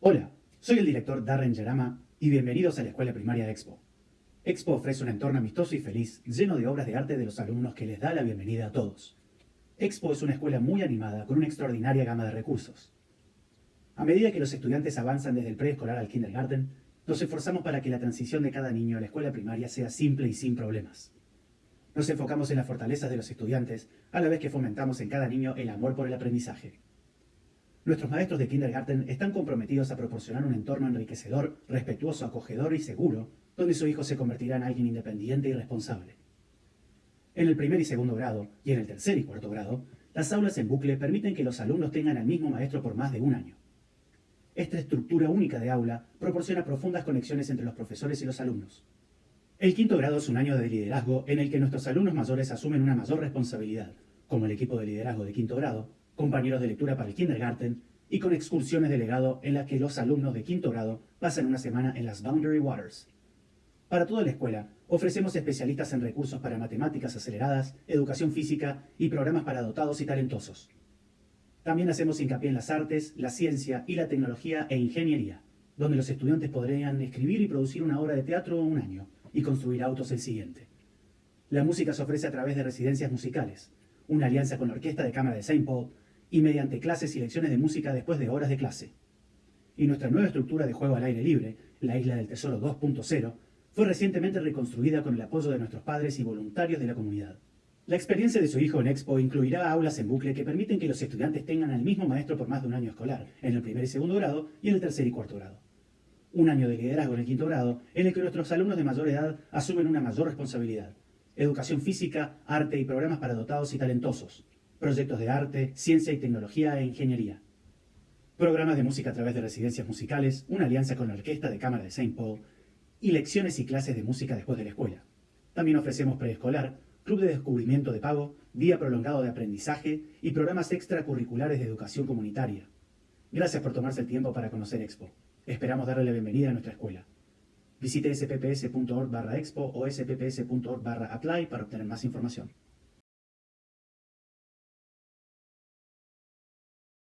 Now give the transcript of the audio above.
Hola, soy el director Darren Yarama y bienvenidos a la Escuela Primaria de Expo. Expo ofrece un entorno amistoso y feliz, lleno de obras de arte de los alumnos que les da la bienvenida a todos. Expo es una escuela muy animada con una extraordinaria gama de recursos. A medida que los estudiantes avanzan desde el preescolar al kindergarten, nos esforzamos para que la transición de cada niño a la escuela primaria sea simple y sin problemas. Nos enfocamos en las fortalezas de los estudiantes, a la vez que fomentamos en cada niño el amor por el aprendizaje. Nuestros maestros de kindergarten están comprometidos a proporcionar un entorno enriquecedor, respetuoso, acogedor y seguro, donde su hijo se convertirá en alguien independiente y responsable. En el primer y segundo grado, y en el tercer y cuarto grado, las aulas en bucle permiten que los alumnos tengan al mismo maestro por más de un año. Esta estructura única de aula proporciona profundas conexiones entre los profesores y los alumnos. El quinto grado es un año de liderazgo en el que nuestros alumnos mayores asumen una mayor responsabilidad, como el equipo de liderazgo de quinto grado, compañeros de lectura para el kindergarten y con excursiones de legado en las que los alumnos de quinto grado pasan una semana en las Boundary Waters. Para toda la escuela, ofrecemos especialistas en recursos para matemáticas aceleradas, educación física y programas para dotados y talentosos. También hacemos hincapié en las artes, la ciencia y la tecnología e ingeniería, donde los estudiantes podrían escribir y producir una obra de teatro un año y construir autos el siguiente. La música se ofrece a través de residencias musicales, una alianza con la Orquesta de Cámara de St. Paul y mediante clases y lecciones de música después de horas de clase. Y nuestra nueva estructura de juego al aire libre, la Isla del Tesoro 2.0, fue recientemente reconstruida con el apoyo de nuestros padres y voluntarios de la comunidad. La experiencia de su hijo en Expo incluirá aulas en bucle que permiten que los estudiantes tengan al mismo maestro por más de un año escolar, en el primer y segundo grado y en el tercer y cuarto grado un año de liderazgo en el quinto grado, en el que nuestros alumnos de mayor edad asumen una mayor responsabilidad. Educación física, arte y programas para dotados y talentosos. Proyectos de arte, ciencia y tecnología e ingeniería. Programas de música a través de residencias musicales, una alianza con la Orquesta de Cámara de St. Paul y lecciones y clases de música después de la escuela. También ofrecemos preescolar, club de descubrimiento de pago, día prolongado de aprendizaje y programas extracurriculares de educación comunitaria. Gracias por tomarse el tiempo para conocer Expo. Esperamos darle la bienvenida a nuestra escuela. Visite spps.org barra expo o spps.org barra apply para obtener más información.